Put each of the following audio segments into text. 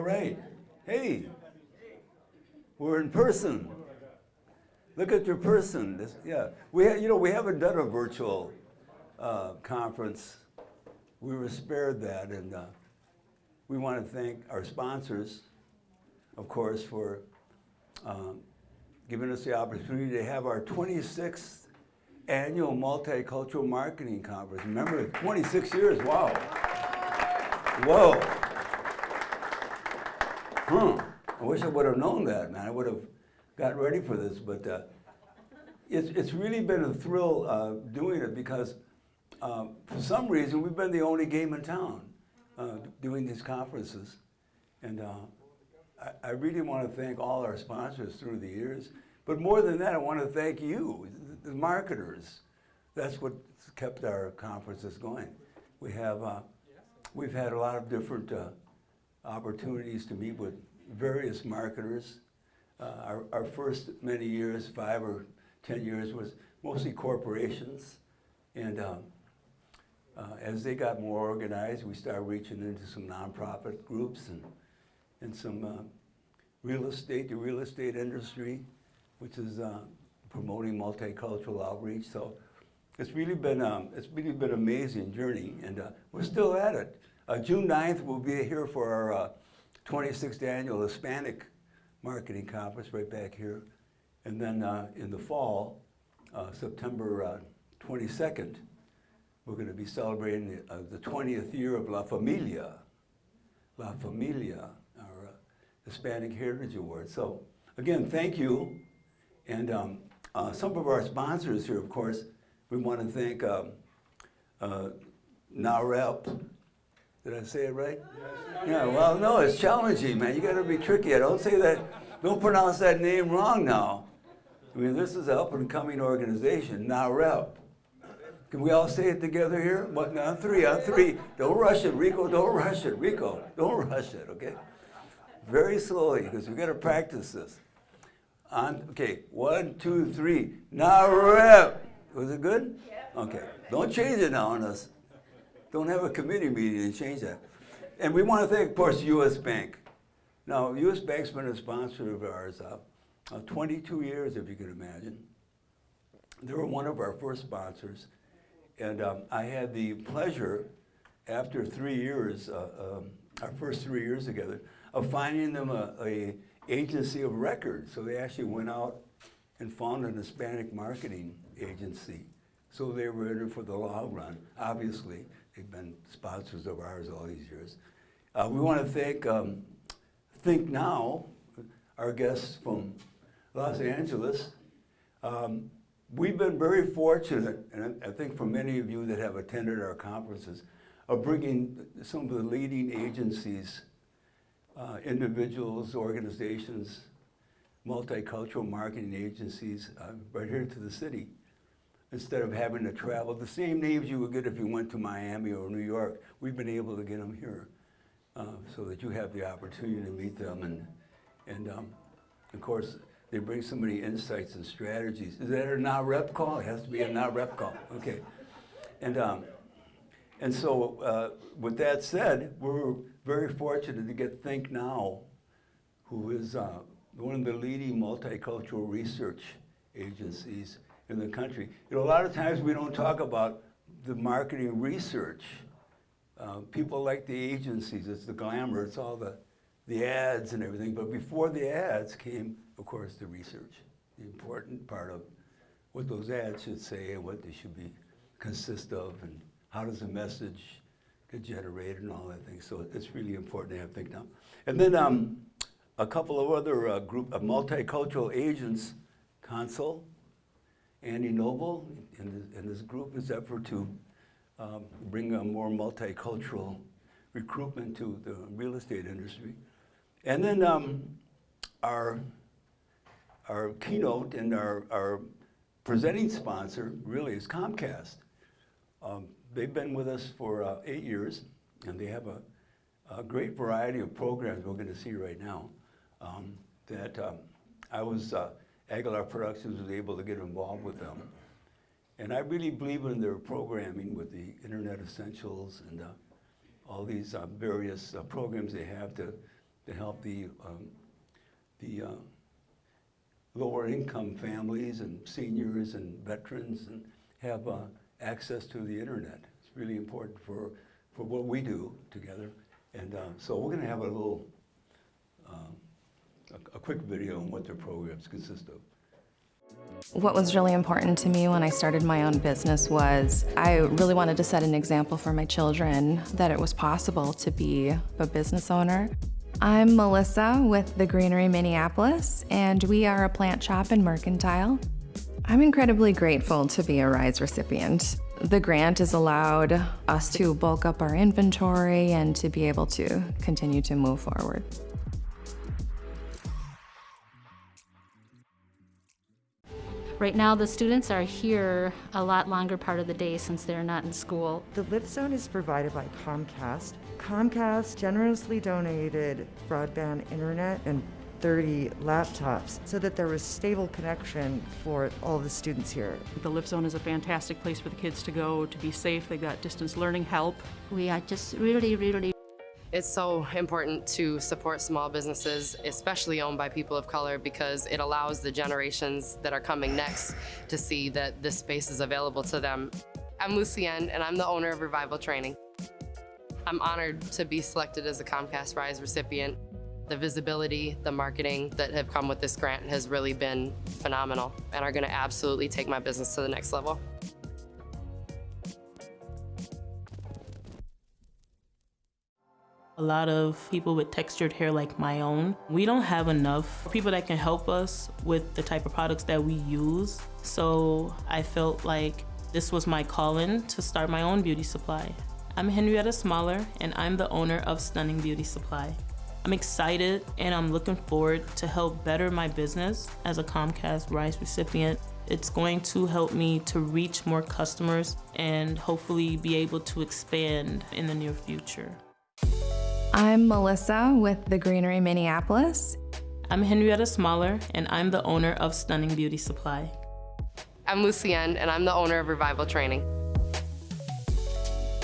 All right. Hey, we're in person. Look at your person. This, yeah, we you know we haven't done a virtual uh, conference. We were spared that, and uh, we want to thank our sponsors, of course, for um, giving us the opportunity to have our 26th annual multicultural marketing conference. Remember, 26 years. Wow. Whoa. Huh. I wish I would have known that, man. I would have got ready for this, but uh, it's, it's really been a thrill uh, doing it because uh, for some reason we've been the only game in town uh, doing these conferences. And uh, I, I really want to thank all our sponsors through the years. But more than that, I want to thank you, the marketers. That's what kept our conferences going. We have, uh, we've had a lot of different opportunities to meet with various marketers. Uh, our, our first many years, five or 10 years, was mostly corporations. And um, uh, as they got more organized, we started reaching into some nonprofit groups and, and some uh, real estate, the real estate industry, which is uh, promoting multicultural outreach. So it's really been, um, it's really been an amazing journey, and uh, we're still at it. Uh, June 9th, we'll be here for our uh, 26th annual Hispanic Marketing Conference right back here. And then uh, in the fall, uh, September 22nd, we're going to be celebrating the, uh, the 20th year of La Familia, La Familia, our uh, Hispanic Heritage Award. So again, thank you. And um, uh, some of our sponsors here, of course, we want to thank um, uh, NAHREP. Did I say it right? Yes. Yeah, well, no, it's challenging, man. You got to be tricky. I don't say that, don't pronounce that name wrong now. I mean, this is an up and coming organization, NAHREP. Can we all say it together here? What, on three, on three. Don't rush it, Rico, don't rush it. Rico, don't rush it, okay? Very slowly, because we got to practice this. On, okay, one, two, three. NAHREP. Was it good? Yeah. Okay. Don't change it now on us. Don't have a committee meeting and change that. And we want to thank, of course, U.S. Bank. Now, U.S. Bank's been a sponsor of ours uh, uh, 22 years, if you can imagine. They were one of our first sponsors. And um, I had the pleasure, after three years, uh, um, our first three years together, of finding them a, a agency of record. So they actually went out and found an Hispanic marketing agency. So they were in it for the long run. Obviously, they've been sponsors of ours all these years. Uh, we want to thank um, Think Now, our guests from Los Angeles. Um, we've been very fortunate, and I think for many of you that have attended our conferences, of bringing some of the leading agencies, uh, individuals, organizations, multicultural marketing agencies uh, right here to the city instead of having to travel. The same names you would get if you went to Miami or New York, we've been able to get them here uh, so that you have the opportunity to meet them. And, and um, of course, they bring so many insights and strategies. Is that a NAHREP call? It has to be a NAHREP call. Okay. And, um, and so uh, with that said, we're very fortunate to get Think Now, who is uh, one of the leading multicultural research agencies in the country. You know, a lot of times we don't talk about the marketing research. Uh, people like the agencies, it's the glamour, it's all the, the ads and everything. But before the ads came, of course, the research, the important part of what those ads should say and what they should be consist of and how does the message get generated and all that thing. So it's really important to have think now. And then um, a couple of other uh, group, uh, multicultural agents, Consul, Andy Noble and and his group is effort to um, bring a more multicultural recruitment to the real estate industry. And then um, our, our keynote and our, our presenting sponsor really is Comcast. Um, they've been with us for uh, eight years and they have a, a, great variety of programs we're going to see right now um, that um, I was uh, Aguilar Productions was able to get involved with them. And I really believe in their programming with the Internet Essentials and uh, all these uh, various uh, programs they have to to help the, um, the uh, lower income families and seniors and veterans and have uh, access to the internet. It's really important for, for what we do together. And uh, so we're going to have a little, um, a, a quick video on what their programs consist of. What was really important to me when I started my own business was I really wanted to set an example for my children that it was possible to be a business owner. I'm Melissa with the Greenery Minneapolis, and we are a plant shop in Mercantile. I'm incredibly grateful to be a RISE recipient. The grant has allowed us to bulk up our inventory and to be able to continue to move forward. Right now, the students are here a lot longer part of the day since they're not in school. The lift zone is provided by Comcast. Comcast generously donated broadband internet and 30 laptops so that there was stable connection for all the students here. The Lift Zone is a fantastic place for the kids to go to be safe. They've got distance learning help. We are just really, really It's so important to support small businesses, especially owned by people of color, because it allows the generations that are coming next to see that this space is available to them. I'm Lucienne, and I'm the owner of Revival Training. I'm honored to be selected as a Comcast Rise recipient. The visibility, the marketing that have come with this grant has really been phenomenal and are going to absolutely take my business to the next level. A lot of people with textured hair like my own. We don't have enough people that can help us with the type of products that we use. So I felt like this was my calling to start my own beauty supply. I'm Henrietta Smaller and I'm the owner of Stunning Beauty Supply. I'm excited and I'm looking forward to help better my business as a Comcast Rise recipient. It's going to help me to reach more customers and hopefully be able to expand in the near future. I'm Melissa with the Greenery Minneapolis. I'm Henrietta Smaller, and I'm the owner of Stunning Beauty Supply. I'm Lucienne, and I'm the owner of Revival Training.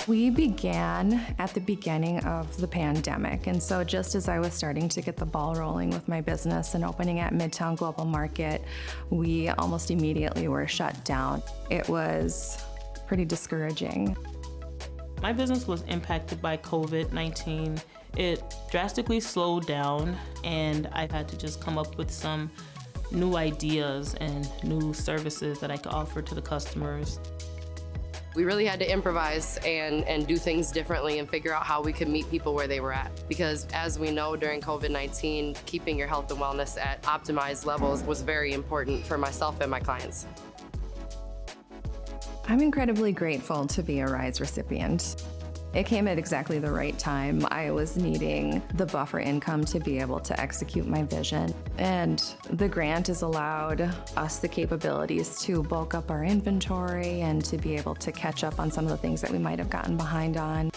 We began at the beginning of the pandemic, and so just as I was starting to get the ball rolling with my business and opening at Midtown Global Market, we almost immediately were shut down. It was pretty discouraging. My business was impacted by COVID 19 it drastically slowed down and I had to just come up with some new ideas and new services that I could offer to the customers. We really had to improvise and, and do things differently and figure out how we could meet people where they were at. Because as we know during COVID-19, keeping your health and wellness at optimized levels was very important for myself and my clients. I'm incredibly grateful to be a RISE recipient. It came at exactly the right time. I was needing the buffer income to be able to execute my vision. And the grant has allowed us the capabilities to bulk up our inventory and to be able to catch up on some of the things that we might have gotten behind on.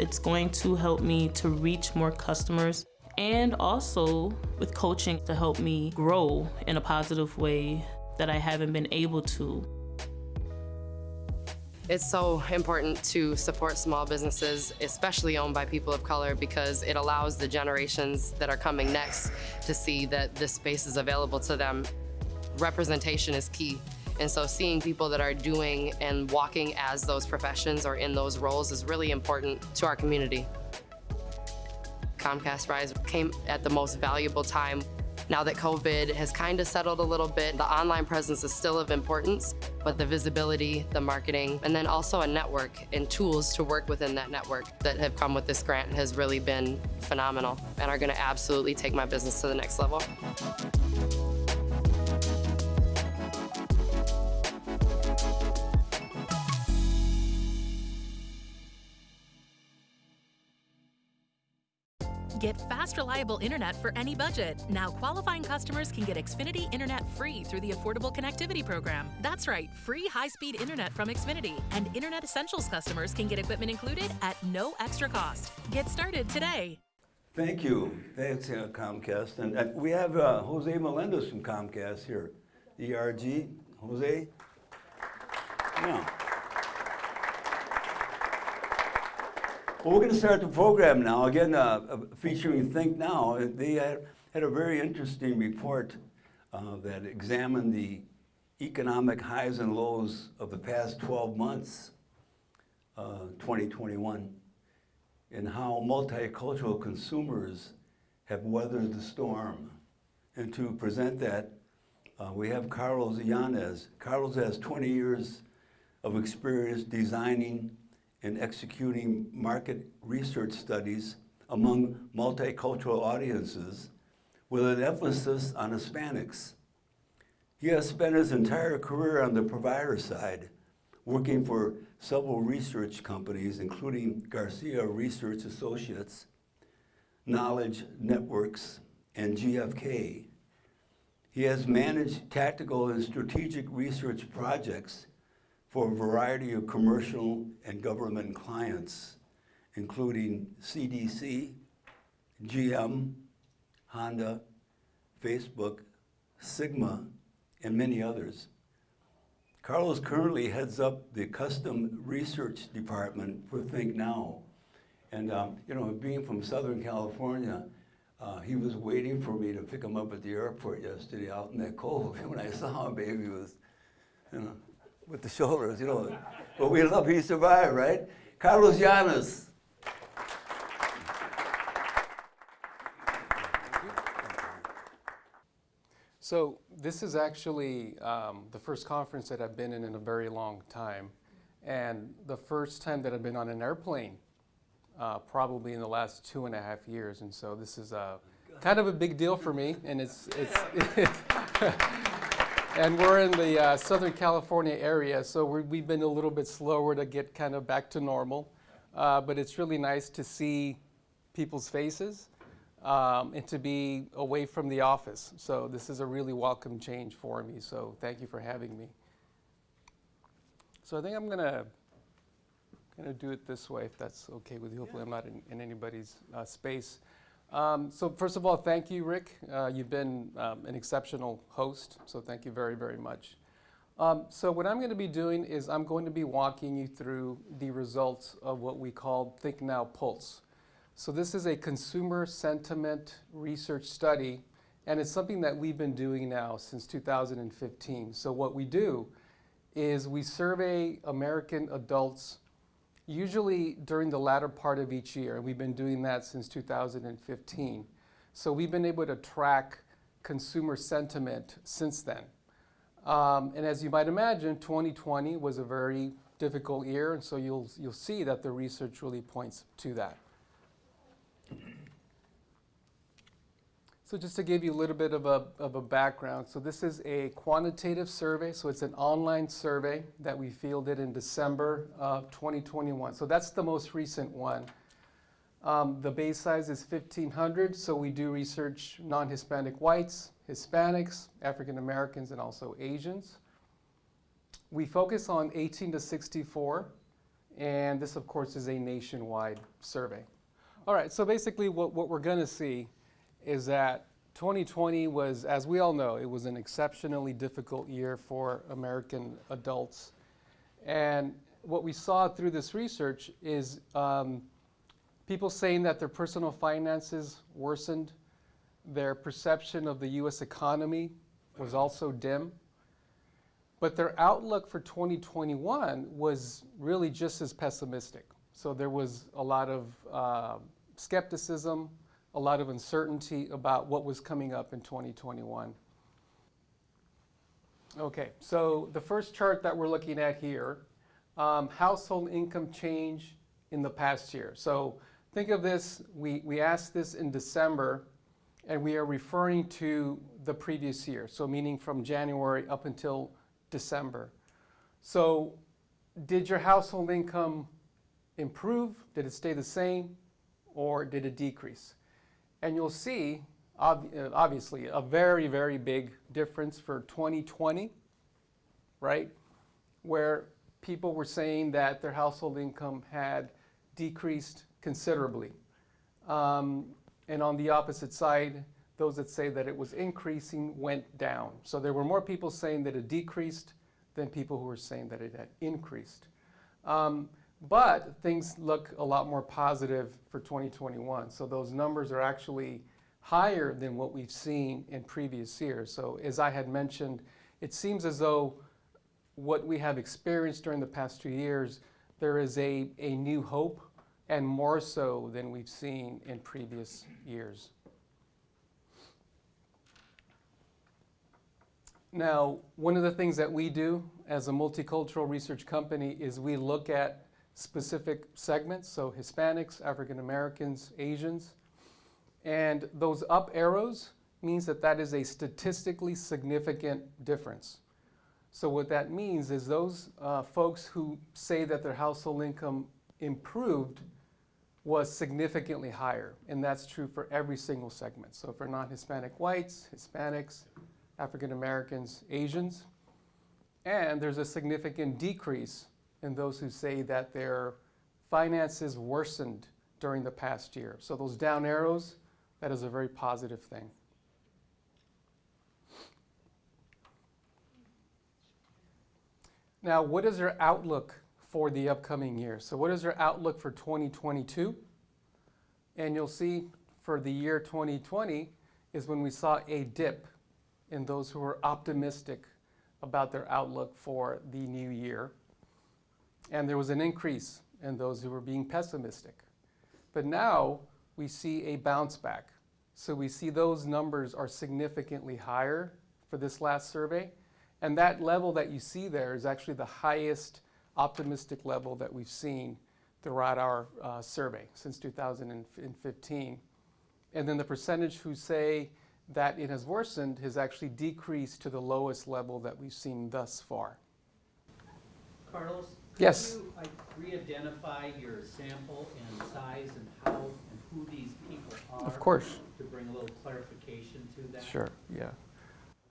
It's going to help me to reach more customers and also with coaching to help me grow in a positive way that I haven't been able to it's so important to support small businesses, especially owned by people of color, because it allows the generations that are coming next to see that this space is available to them. Representation is key. And so seeing people that are doing and walking as those professions or in those roles is really important to our community. Comcast Rise came at the most valuable time now that COVID has kind of settled a little bit, the online presence is still of importance, but the visibility, the marketing, and then also a network and tools to work within that network that have come with this grant has really been phenomenal and are going to absolutely take my business to the next level. Reliable internet for any budget. Now, qualifying customers can get Xfinity Internet free through the Affordable Connectivity Program. That's right, free high speed internet from Xfinity. And Internet Essentials customers can get equipment included at no extra cost. Get started today. Thank you. Thanks, uh, Comcast. And uh, we have uh, Jose Melendez from Comcast here. ERG. Jose? Yeah. Well, we're going to start the program now, again, uh, uh, featuring Think Now. They had, had a very interesting report uh, that examined the economic highs and lows of the past 12 months, uh, 2021, and how multicultural consumers have weathered the storm. And to present that, uh, we have Carlos Yanez. Carlos has 20 years of experience designing and executing market research studies among multicultural audiences with an emphasis on Hispanics. He has spent his entire career on the provider side, working for several research companies, including Garcia Research Associates, Knowledge Networks, and GFK. He has managed tactical and strategic research projects for a variety of commercial and government clients, including CDC, GM, Honda, Facebook, Sigma, and many others. Carlos currently heads up the custom research department for Think Now. And, um, you know, being from Southern California, uh, he was waiting for me to pick him up at the airport yesterday out in that cold. When I saw him, baby, was, you know, with the shoulders, you know. But we love he survived, right? Carlos Llanes. So this is actually um, the first conference that I've been in in a very long time, and the first time that I've been on an airplane, uh, probably in the last two and a half years. And so this is a kind of a big deal for me, and it's it's. and we're in the uh, Southern California area, so we have been a little bit slower to get kind of back to normal. Uh, but it's really nice to see people's faces um, and to be away from the office. So this is a really welcome change for me. So thank you for having me. So I think I'm gonna gonna do it this way, if that's okay with you. Hopefully, I'm not in, in anybody's uh, space. Um, so first of all, thank you, Rick. Uh, you've been um, an exceptional host. So thank you very, very much. Um, so what I'm going to be doing is I'm going to be walking you through the results of what we call Think Now Pulse. So this is a consumer sentiment research study, and it's something that we've been doing now since 2015. So what we do is we survey American adults usually during the latter part of each year, and we've been doing that since 2015. So we've been able to track consumer sentiment since then. Um, and as you might imagine, 2020 was a very difficult year, and so you'll, you'll see that the research really points to that. So just to give you a little bit of a, of a background, so this is a quantitative survey, so it's an online survey that we fielded in December of 2021. So that's the most recent one. Um, the base size is 1,500, so we do research non-Hispanic whites, Hispanics, African Americans, and also Asians. We focus on 18 to 64, and this, of course, is a nationwide survey. All right, so basically what, what we're going to see is that 2020 was, as we all know, it was an exceptionally difficult year for American adults. And what we saw through this research is um, people saying that their personal finances worsened, their perception of the US economy was also dim. But their outlook for 2021 was really just as pessimistic. So there was a lot of uh, skepticism, a lot of uncertainty about what was coming up in 2021. Okay, so the first chart that we're looking at here, um, household income change in the past year. So think of this, we, we asked this in December, and we are referring to the previous year, so meaning from January up until December. So did your household income improve? Did it stay the same? or did it decrease? And you'll see, ob uh, obviously, a very, very big difference for 2020, right? Where people were saying that their household income had decreased considerably. Um, and on the opposite side, those that say that it was increasing went down. So there were more people saying that it decreased than people who were saying that it had increased. Um, But things look a lot more positive for 2021. So those numbers are actually higher than what we've seen in previous years. So as I had mentioned, it seems as though what we have experienced during the past two years, there is a, a new hope and more so than we've seen in previous years. Now, one of the things that we do as a multicultural research company is we look at specific segments, so Hispanics, African Americans, Asians, and those up arrows means that that is a statistically significant difference. So what that means is those uh, folks who say that their household income improved was significantly higher, and that's true for every single segment. So for non-Hispanic whites, Hispanics, African Americans, Asians, and there's a significant decrease in those who say that their finances worsened during the past year. So those down arrows, that is a very positive thing. Now, what is your outlook for the upcoming year? So what is your outlook for 2022? And you'll see for the year 2020 is when we saw a dip in those who were optimistic about their outlook for the new year. And there was an increase in those who were being pessimistic. But now we see a bounce back. So we see those numbers are significantly higher for this last survey. And that level that you see there is actually the highest optimistic level that we've seen throughout our uh, survey since 2015. And then the percentage who say that it has worsened has actually decreased to the lowest level that we've seen thus far. Carlos? Yes. You like, re-identify your sample and size and how and who these people are? Of course. To bring a little clarification to that? Sure, yeah.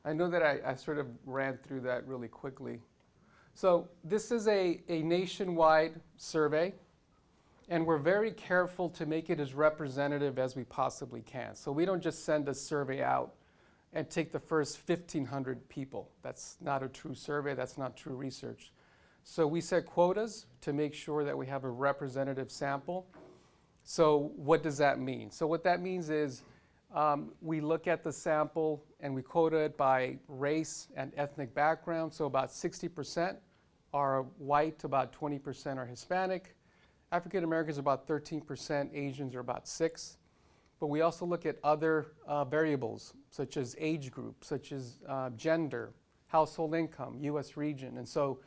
I know that I, I sort of ran through that really quickly. So this is a, a nationwide survey, and we're very careful to make it as representative as we possibly can. So we don't just send a survey out and take the first 1,500 people. That's not a true survey, that's not true research. So we set quotas to make sure that we have a representative sample. So what does that mean? So what that means is um, we look at the sample and we quota it by race and ethnic background. So about 60% are white, about 20% are Hispanic. African Americans are about 13%, Asians are about 6 But we also look at other uh, variables, such as age group, such as uh, gender, household income, U.S. region. And so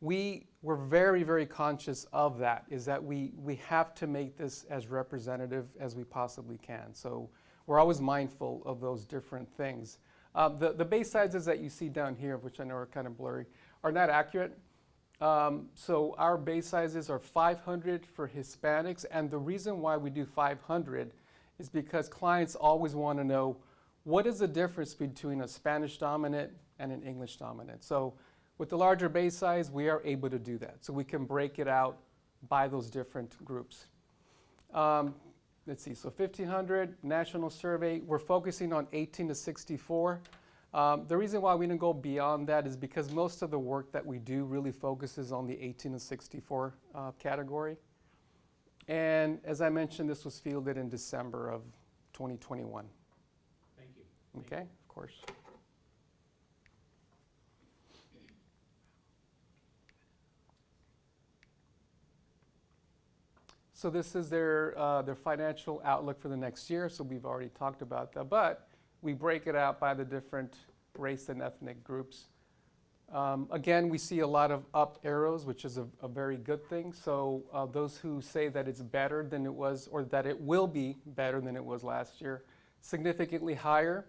we were very, very conscious of that, is that we, we have to make this as representative as we possibly can. So we're always mindful of those different things. Uh, the, the base sizes that you see down here, which I know are kind of blurry, are not accurate. Um, so our base sizes are 500 for Hispanics, and the reason why we do 500 is because clients always want to know what is the difference between a Spanish dominant and an English dominant. So with the larger base size, we are able to do that. So we can break it out by those different groups. Um, let's see, so 1500 national survey, we're focusing on 18 to 64. Um, the reason why we didn't go beyond that is because most of the work that we do really focuses on the 18 to 64 uh, category. And as I mentioned, this was fielded in December of 2021. Thank you. Okay, of course. So this is their, uh, their financial outlook for the next year. So we've already talked about that. But we break it out by the different race and ethnic groups. Um, again, we see a lot of up arrows, which is a, a very good thing. So uh, those who say that it's better than it was, or that it will be better than it was last year, significantly higher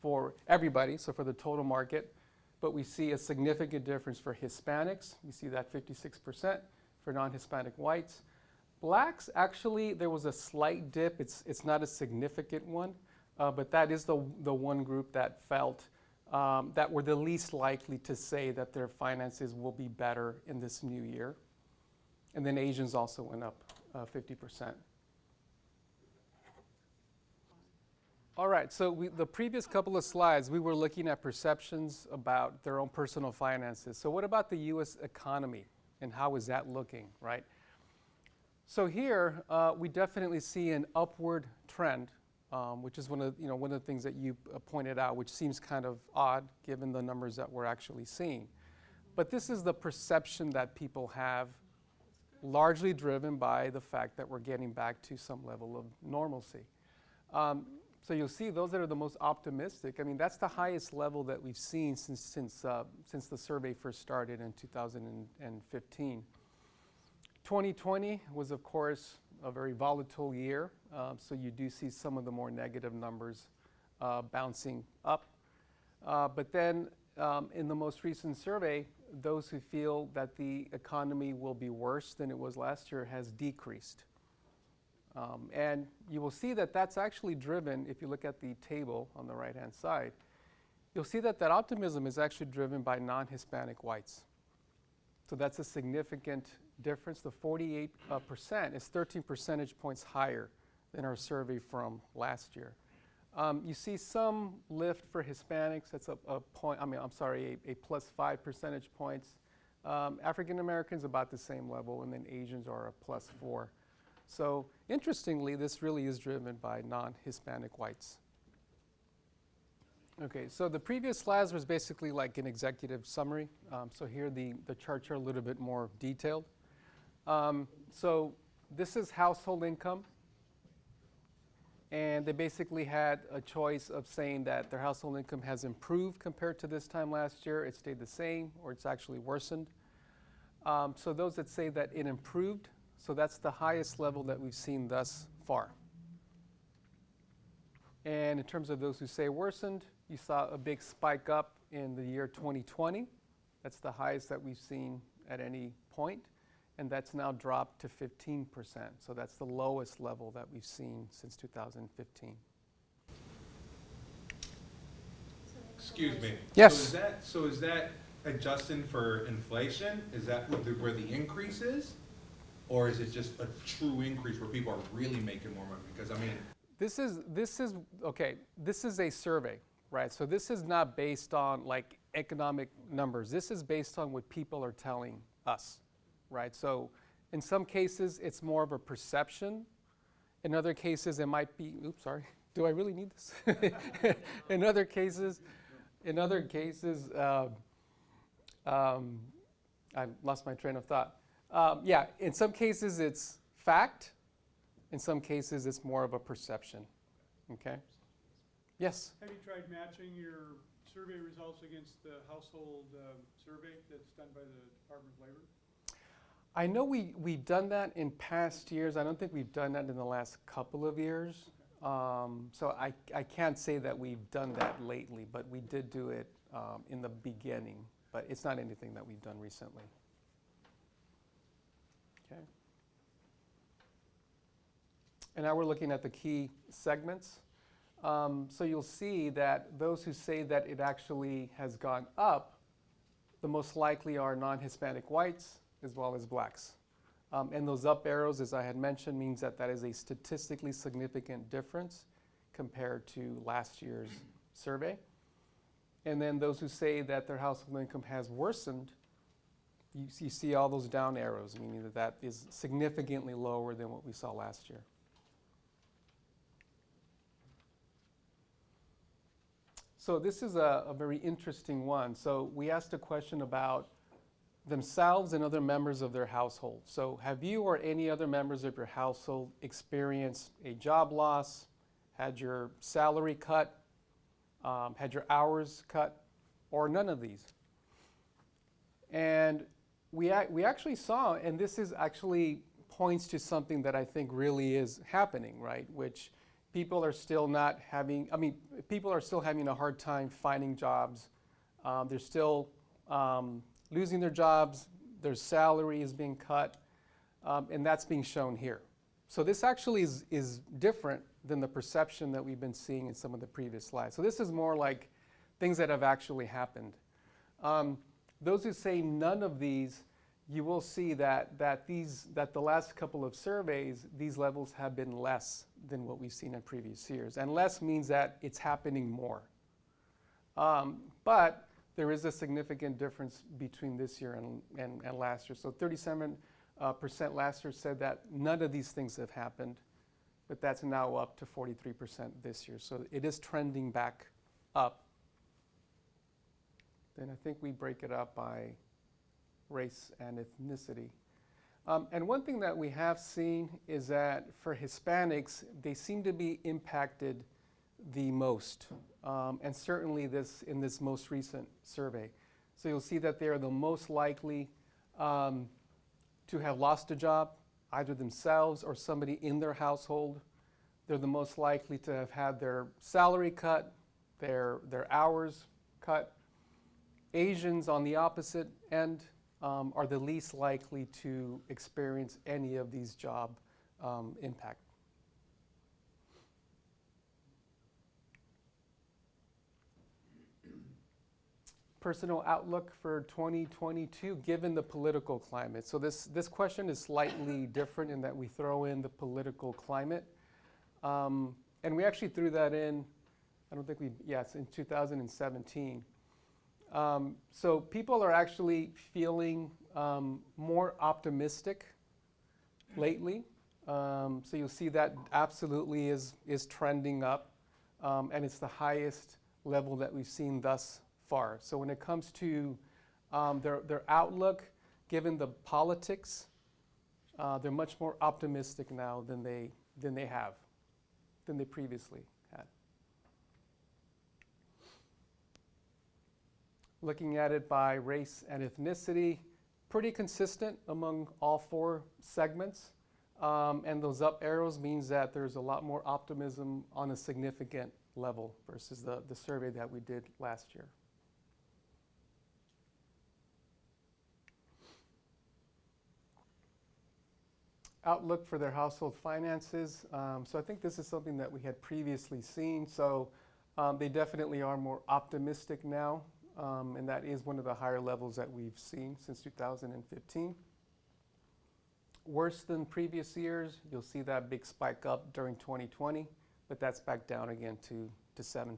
for everybody, so for the total market. But we see a significant difference for Hispanics. We see that 56% for non-Hispanic whites. Blacks, actually, there was a slight dip. It's, it's not a significant one, uh, but that is the, the one group that felt um, that were the least likely to say that their finances will be better in this new year. And then Asians also went up uh, 50%. All right, so we, the previous couple of slides, we were looking at perceptions about their own personal finances. So what about the U.S. economy and how is that looking, right? So here, uh, we definitely see an upward trend, um, which is one of, you know, one of the things that you uh, pointed out, which seems kind of odd given the numbers that we're actually seeing. But this is the perception that people have, largely driven by the fact that we're getting back to some level of normalcy. Um, so you'll see those that are the most optimistic. I mean, that's the highest level that we've seen since, since, uh, since the survey first started in 2015. 2020 was, of course, a very volatile year, uh, so you do see some of the more negative numbers uh, bouncing up. Uh, but then um, in the most recent survey, those who feel that the economy will be worse than it was last year has decreased. Um, and you will see that that's actually driven, if you look at the table on the right-hand side, you'll see that that optimism is actually driven by non-Hispanic whites. So that's a significant difference. The 48 uh, percent is 13 percentage points higher than our survey from last year. Um, you see some lift for Hispanics. That's a, a point, I mean, I'm sorry, a, a plus five percentage points. Um, African Americans about the same level, and then Asians are a plus four. So interestingly, this really is driven by non-Hispanic whites. Okay, so the previous slides was basically like an executive summary. Um, so here the, the charts are a little bit more detailed. Um, so this is household income. And they basically had a choice of saying that their household income has improved compared to this time last year, it stayed the same, or it's actually worsened. Um, so those that say that it improved, so that's the highest level that we've seen thus far. And in terms of those who say worsened, you saw a big spike up in the year 2020. That's the highest that we've seen at any point and that's now dropped to 15%. So that's the lowest level that we've seen since 2015. Excuse me. Yes. So is that, so is that adjusting for inflation? Is that where the, where the increase is? Or is it just a true increase where people are really making more money? Because I mean. This is, this is, okay, this is a survey, right? So this is not based on like economic numbers. This is based on what people are telling us right? So in some cases, it's more of a perception. In other cases, it might be, oops, sorry, do I really need this? in other cases, in other cases, uh, um, I lost my train of thought. Um, yeah, in some cases it's fact. In some cases it's more of a perception. Okay? Yes? Have you tried matching your survey results against the household um, survey that's done by the Department of Labor? I know we, we've done that in past years. I don't think we've done that in the last couple of years. Um, so I, I can't say that we've done that lately, but we did do it um, in the beginning. But it's not anything that we've done recently. Okay. And now we're looking at the key segments. Um, so you'll see that those who say that it actually has gone up, the most likely are non-Hispanic whites, as well as blacks. Um, and those up arrows, as I had mentioned, means that that is a statistically significant difference compared to last year's survey. And then those who say that their household income has worsened, you, you see all those down arrows, meaning that that is significantly lower than what we saw last year. So this is a, a very interesting one. So we asked a question about themselves and other members of their household. So have you or any other members of your household experienced a job loss, had your salary cut, um, had your hours cut, or none of these? And we, we actually saw, and this is actually points to something that I think really is happening, right? Which people are still not having, I mean, people are still having a hard time finding jobs. Um, they're still um, losing their jobs, their salary is being cut, um, and that's being shown here. So this actually is, is different than the perception that we've been seeing in some of the previous slides. So this is more like things that have actually happened. Um, those who say none of these, you will see that, that, these, that the last couple of surveys, these levels have been less than what we've seen in previous years. And less means that it's happening more. Um, but there is a significant difference between this year and, and, and last year. So 37 uh, percent last year said that none of these things have happened, but that's now up to 43% this year. So it is trending back up. Then I think we break it up by race and ethnicity. Um, and one thing that we have seen is that for Hispanics, they seem to be impacted the most, um, and certainly this in this most recent survey. So you'll see that they are the most likely um, to have lost a job, either themselves or somebody in their household. They're the most likely to have had their salary cut, their, their hours cut. Asians, on the opposite end, um, are the least likely to experience any of these job um, impact. Personal outlook for 2022, given the political climate. So this, this question is slightly different in that we throw in the political climate. Um, and we actually threw that in, I don't think we, yes, in 2017. Um, so people are actually feeling um, more optimistic lately. Um, so you'll see that absolutely is, is trending up, um, and it's the highest level that we've seen thus far. So when it comes to um, their, their outlook, given the politics, uh, they're much more optimistic now than they, than they have, than they previously had. Looking at it by race and ethnicity, pretty consistent among all four segments. Um, and those up arrows means that there's a lot more optimism on a significant level versus the, the survey that we did last year. Outlook for their household finances. Um, so I think this is something that we had previously seen. So um, they definitely are more optimistic now um, and that is one of the higher levels that we've seen since 2015. Worse than previous years, you'll see that big spike up during 2020, but that's back down again to, to 7%.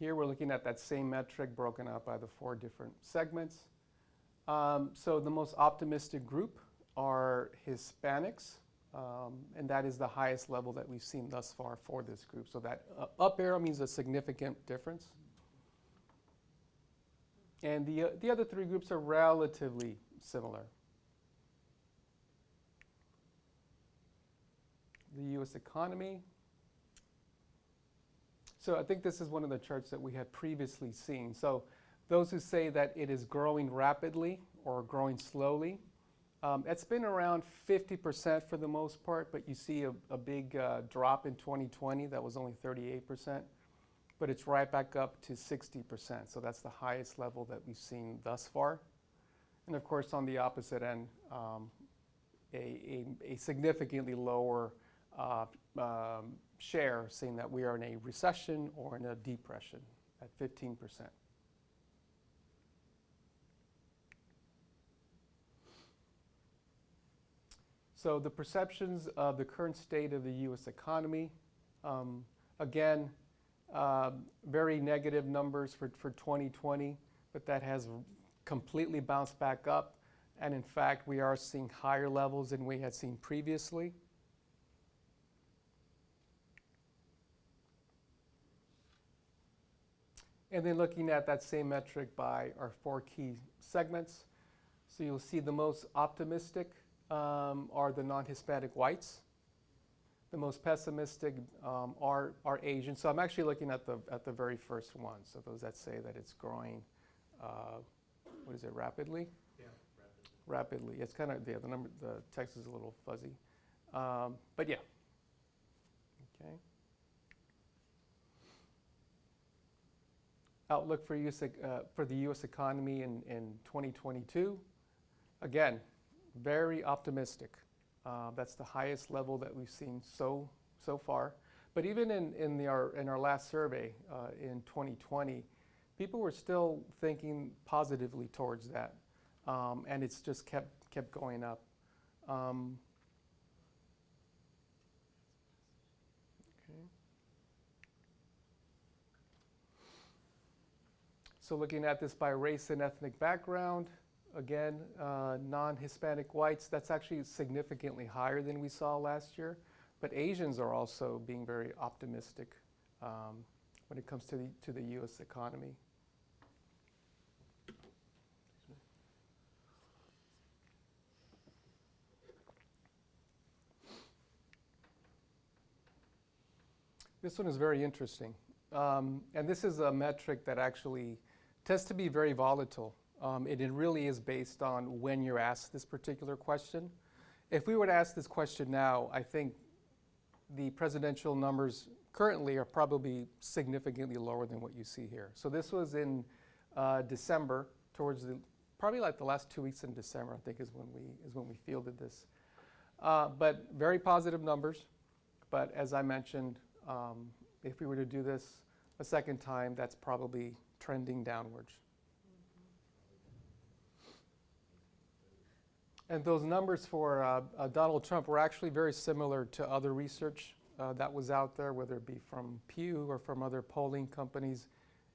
Here we're looking at that same metric broken out by the four different segments. Um, so the most optimistic group are Hispanics, um, and that is the highest level that we've seen thus far for this group. So that uh, up arrow means a significant difference. And the, uh, the other three groups are relatively similar. The U.S. economy. So I think this is one of the charts that we had previously seen. So those who say that it is growing rapidly or growing slowly, um, it's been around 50% for the most part, but you see a, a big uh, drop in 2020. That was only 38%, but it's right back up to 60%. So that's the highest level that we've seen thus far. And of course, on the opposite end, um, a, a, a, significantly lower uh, um, share, saying that we are in a recession or in a depression at 15%. So the perceptions of the current state of the U.S. economy, um, again, uh, very negative numbers for, for 2020, but that has completely bounced back up. And in fact, we are seeing higher levels than we had seen previously. And then looking at that same metric by our four key segments. So you'll see the most optimistic um, are the non-Hispanic whites. The most pessimistic um, are, are Asian. So I'm actually looking at the, at the very first one. So those that say that it's growing, uh, what is it, rapidly? Yeah, rapidly. Rapidly. It's kind of, yeah, the number, the text is a little fuzzy. Um, but yeah. Okay. Outlook for, US, uh, for the U.S. economy in, in 2022. Again, very optimistic. Uh, that's the highest level that we've seen so, so far. But even in, in, the, our, in our last survey uh, in 2020, people were still thinking positively towards that. Um, and it's just kept, kept going up. Um, So looking at this by race and ethnic background, again, uh, non-Hispanic whites, that's actually significantly higher than we saw last year. But Asians are also being very optimistic um, when it comes to the, to the U.S. economy. This one is very interesting. Um, and this is a metric that actually tends to be very volatile. Um, and it really is based on when you're asked this particular question. If we were to ask this question now, I think the presidential numbers currently are probably significantly lower than what you see here. So this was in uh, December, towards the, probably like the last two weeks in December, I think is when we, is when we fielded this. Uh, but very positive numbers. But as I mentioned, um, if we were to do this a second time, that's probably trending downwards. And those numbers for uh, uh, Donald Trump were actually very similar to other research uh, that was out there, whether it be from Pew or from other polling companies.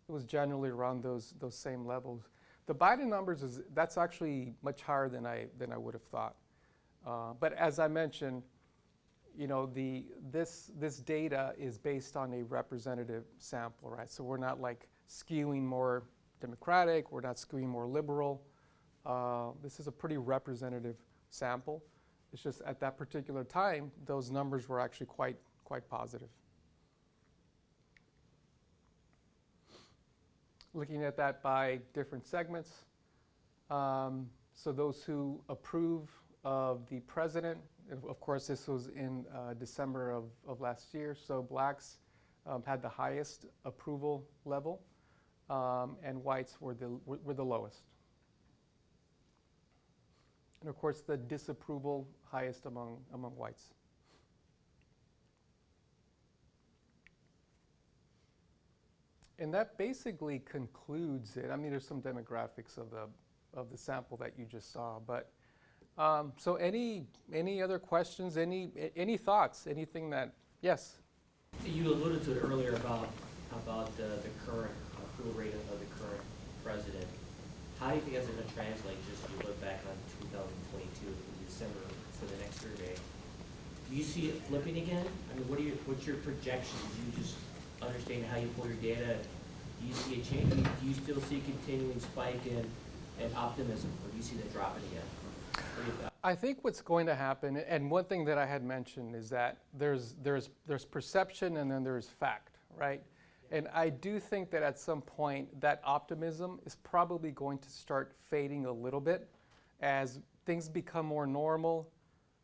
It was generally around those, those same levels. The Biden numbers, is that's actually much higher than I, than I would have thought. Uh, but as I mentioned, you know, the, this, this data is based on a representative sample, right? So we're not like skewing more Democratic, we're not skewing more liberal. Uh, this is a pretty representative sample. It's just at that particular time, those numbers were actually quite, quite positive. Looking at that by different segments. Um, so those who approve of the president, of course, this was in uh, December of, of last year, so blacks um, had the highest approval level, um, and whites were the, were, the lowest. And of course, the disapproval highest among, among whites. And that basically concludes it. I mean, there's some demographics of the, of the sample that you just saw, but um, so any, any other questions, any, any thoughts, anything that, yes? You alluded to it earlier about, about the current approval rate of the current president. How do you think that's going to translate, just if you look back on 2022, in December, for the next survey? Do you see it flipping again? I mean, what are your, what's your projections? Do you just understand how you pull your data? Do you see a change? Do you, do you still see a continuing spike in, in optimism, or do you see that dropping again? I think what's going to happen, and one thing that I had mentioned is that there's, there's, there's perception and then there's fact, right? And I do think that at some point that optimism is probably going to start fading a little bit as things become more normal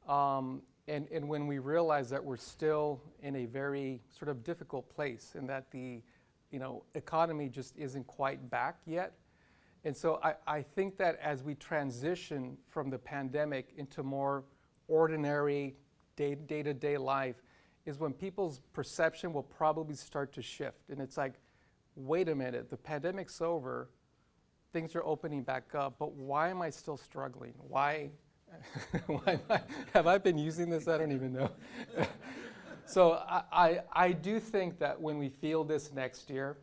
um, and, and when we realize that we're still in a very sort of difficult place and that the you know, economy just isn't quite back yet. And so I, I think that as we transition from the pandemic into more ordinary day-to-day life is when people's perception will probably start to shift. And it's like, wait a minute, the pandemic's over, things are opening back up, but why am I still struggling? Why, why I, have I been using this? I don't even know. so I, I, I, do think that when we feel this next year,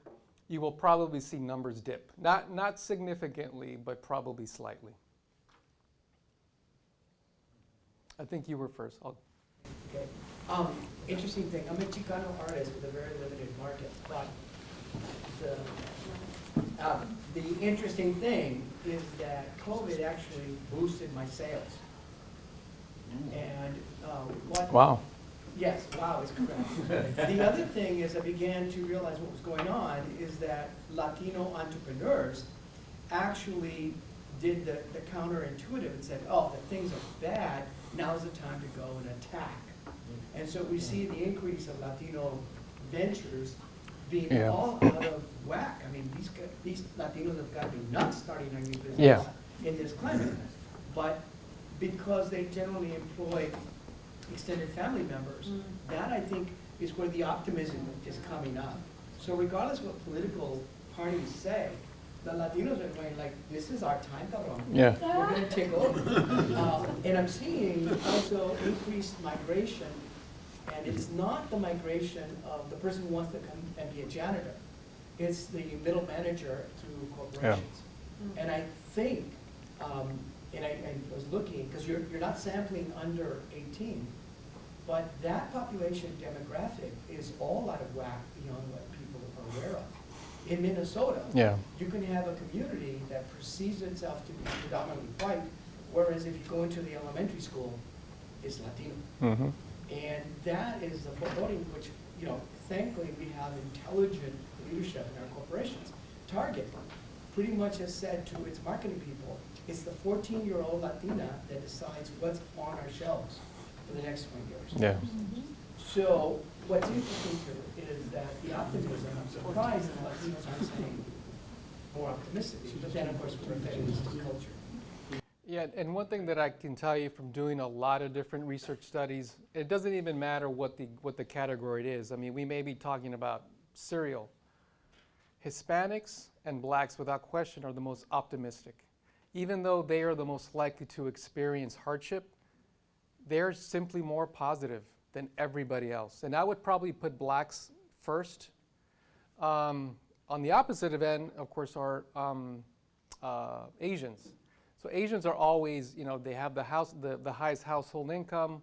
you will probably see numbers dip. Not, not significantly, but probably slightly. I think you were 1st um, interesting thing. I'm a Chicano artist with a very limited market, but the, um, the interesting thing is that COVID actually boosted my sales. And uh, what? Wow. Yes, wow is correct. the other thing is I began to realize what was going on is that Latino entrepreneurs actually did the, the counterintuitive and said, oh, the things are bad, now's the time to go and attack. And so we see the increase of Latino ventures being Yeah. all out of whack. I mean, these, these Latinos have got to be nuts starting a new business Yeah. in this climate. But because they generally employ extended family members, mm. that I think is where the optimism is coming up. So regardless what political parties say, the Latinos are going like, this is our time, cabrón. Yeah. We're gonna take over. Uh, And I'm seeing also increased migration, and it's not the migration of the person who wants to come and be a janitor. It's the middle manager through corporations. Yeah. And I think, um, and I, I was looking, because you're, you're not sampling under eighteen, but that population demographic is all out of whack beyond what people are aware of. In Minnesota, Yeah. you can have a community that perceives itself to be predominantly white, whereas if you go into the elementary school, it's Latino. Mm-hmm. And that is the foreboding, which, you know, thankfully, we have intelligent leadership in our corporations. Target pretty much has said to its marketing people, it's the fourteen-year-old Latina that decides what's on our shelves for the next twenty years. Yeah. So what's interesting here is that the optimism, I'm surprised that Latinos aren't saying more optimistic, but then, of course, we're affecting this culture. Yeah, and one thing that I can tell you from doing a lot of different research studies, it doesn't even matter what the, what the category it is. I mean, we may be talking about cereal. Hispanics and blacks, without question, are the most optimistic. Even though they are the most likely to experience hardship, they're simply more positive than everybody else. And I would probably put blacks first. Um, on the opposite of end, of course, are um, uh, Asians. So Asians are always, you know, they have the house, the, the highest household income.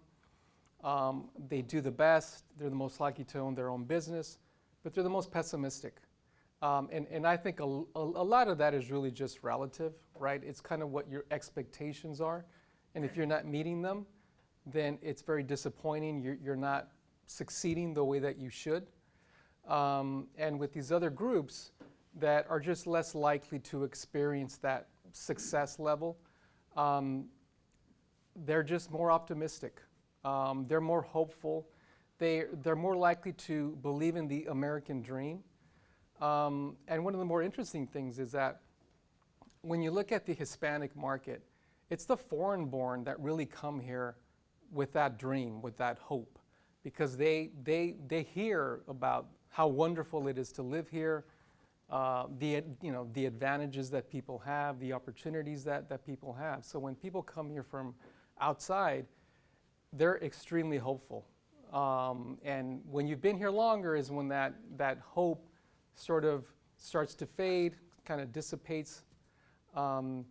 Um, they do the best. They're the most likely to own their own business, but they're the most pessimistic. Um, and, and I think a, a, a lot of that is really just relative, right? It's kind of what your expectations are. And if you're not meeting them, then it's very disappointing. You're, you're not succeeding the way that you should. Um, and with these other groups that are just less likely to experience that success level, um, they're just more optimistic. Um, they're more hopeful. They, they're more likely to believe in the American dream. Um, and one of the more interesting things is that when you look at the Hispanic market, it's the foreign born that really come here with that dream, with that hope, because they, they, they hear about how wonderful it is to live here, uh, the, you know, the advantages that people have, the opportunities that, that people have. So when people come here from outside, they're extremely hopeful. Um, and when you've been here longer is when that, that hope sort of starts to fade, kind of dissipates. Um,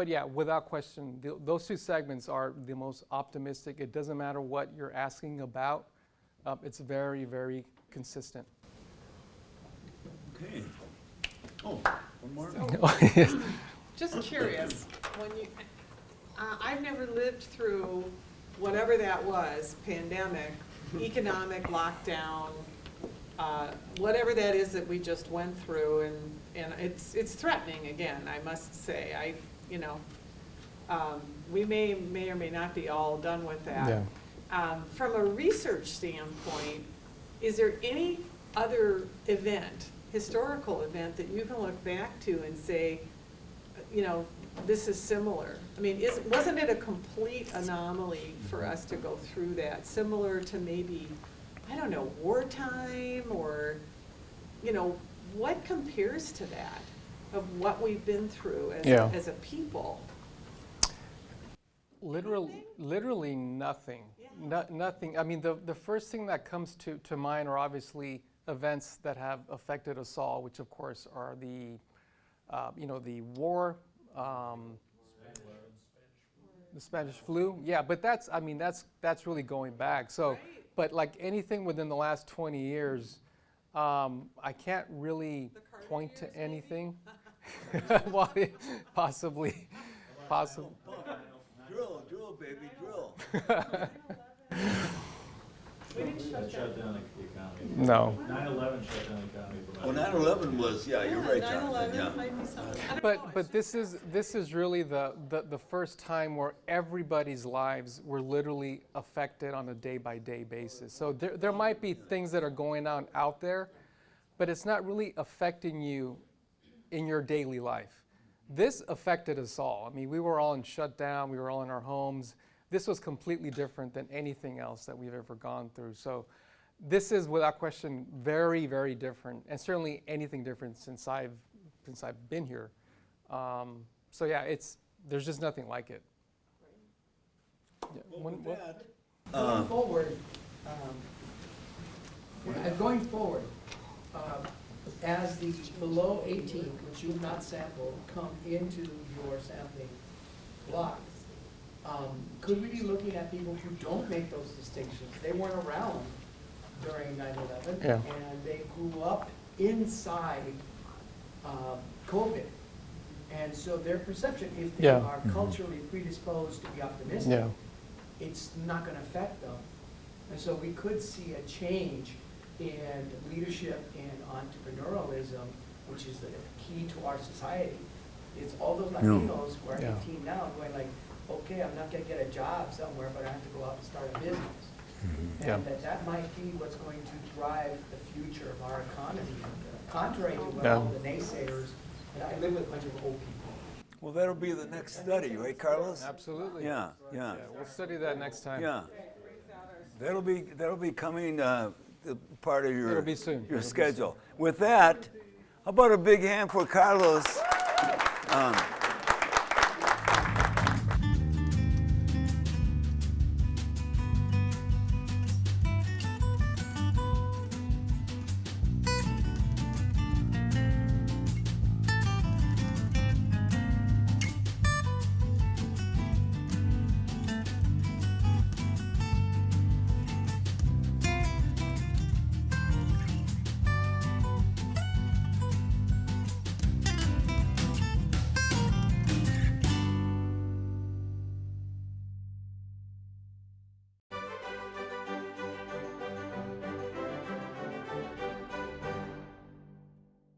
but yeah, without question, th those two segments are the most optimistic. It doesn't matter what you're asking about. Uh, it's very, very consistent. Okay. Oh, one more? Just curious, when you, uh, I've never lived through whatever that was, pandemic, economic lockdown, uh, whatever that is that we just went through, and, and it's, it's threatening again, I must say. I, you know, um, we may, may or may not be all done with that. Yeah. Um, From a research standpoint, is there any other event, historical event, that you can look back to and say, you know, this is similar? I mean, is, wasn't it a complete anomaly for us to go through that, similar to maybe, I don't know, wartime, or, you know, what compares to that, of what we've been through as, Yeah. as a people? Literally, literally nothing. No, nothing. I mean, the, the first thing that comes to, to mind are obviously events that have affected us all, which of course are the, uh, you know, the war, um, the Spanish flu. Yeah, but that's, I mean, that's, that's really going back. So, but like anything within the last 20 years, um, I can't really point to anything. well, possibly, possibly. Drill, drill, baby, drill. We didn't shut down the economy. No. 9/11 shut down the economy for Oh, 9/11 was, yeah, you're right, Jonathan, 9/11 yeah. might be something. I don't know, But, but this is, this is really the, the, the first time where everybody's lives were literally affected on a day-by-day basis. So there, there might be things that are going on out there, but it's not really affecting you in your daily life. This affected us all. I mean, we were all in shutdown, we were all in our homes. This was completely different than anything else that we've ever gone through. So this is without question very, very different, and certainly anything different since I've, since I've been here. Um, so yeah, it's, there's just nothing like it. Yeah, one- what- Uh, Going forward, um, going forward, uh, as the below 18, which you have not sampled, come into your sampling block, um, could we be looking at people who don't make those distinctions? They weren't around during 9/11. Yeah. And they grew up inside um, COVID. And so their perception, if they Yeah. are culturally predisposed to be optimistic, Yeah. it's not going to affect them. And so we could see a change in leadership and entrepreneurialism, which is the key to our society. It's all those Yeah. Latinos who are Yeah. 18 now going like, okay, I'm not going to get a job somewhere, but I have to go out and start a business. Yeah. And that that might be what's going to drive the future of our economy, uh, contrary to what Yeah. all the naysayers, and I live with a bunch of old people. Well, that'll be the next study, right, Carlos? Absolutely. Yeah, yeah. We'll study that next time. Yeah. That'll be, that'll be coming, uh, the part of your. It'll be soon. Your It'll schedule. With that, how about a big hand for Carlos? Um,